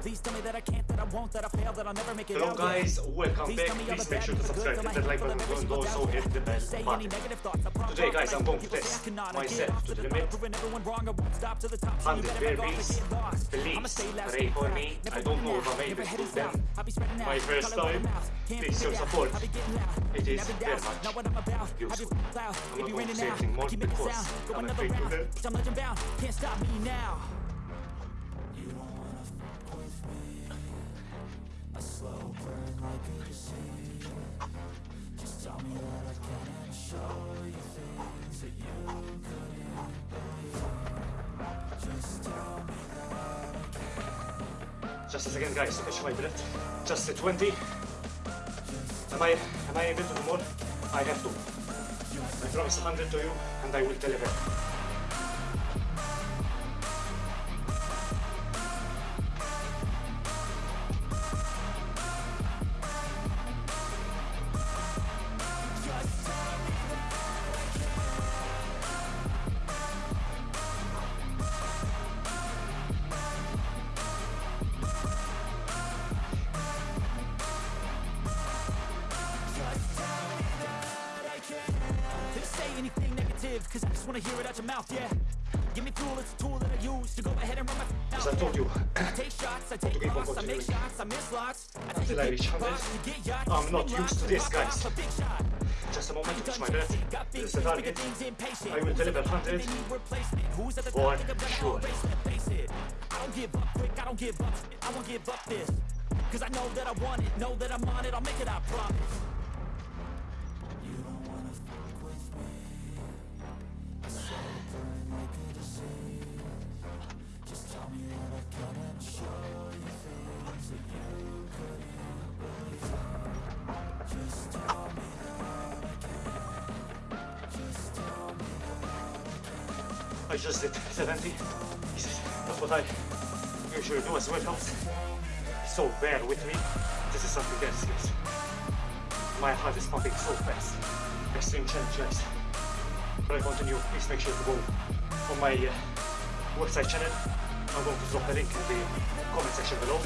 Please tell me that I can't, that I won't, that I fail, that I'll never make it Hello out. guys, welcome back. me Please make sure to and the good, subscribe, hit that like button, and also hit the bell button. negative thoughts, I Today, guys, I'm going to test I. I myself to the limit. top, proving everyone wrong, I won't stop to the top. So you 100 better back off berries. and get. Please, pray for me. I don't know if I'm out, able to do them. south. I'll be spreading out, My first call it word of time. Please show support. I'll be getting loud. It is very much Know what I'm about. Have your useful. I'm It be not going to say anything more Keep making because I'm afraid to round. Just a second guys, catch my breath. Just a 20. Am I am I able to do more? I have to. I promise 100 to you and I will deliver. Negative, cause I just wanna hear it out your mouth, yeah. Give me fuel, it's a tool that I use to go ahead and run my As mouth. I told you, I take shots, I take lots, I make shots, I miss lots. I take Until I a reach big 100. box to get yachts, I'm not used to this, guys. off a big shot. just a moment to catch my breath. This is the target. I will deliver the 100 and they need replacement? Who's at the for top? Think I'm gonna sure. erase it, face it. I don't give up quick, I don't give up. I won't give up this. Cause I know that I want it, know that I'm on it, I'll make it, I promise. I just did 70. Jesus, that's what I usually do as workouts. So bear with me. This is something else, guys. My heart is pumping so fast. Extreme challenge, guys. But I continue. Please make sure to go on my uh, website channel. I'm going to drop the link in the comment section below.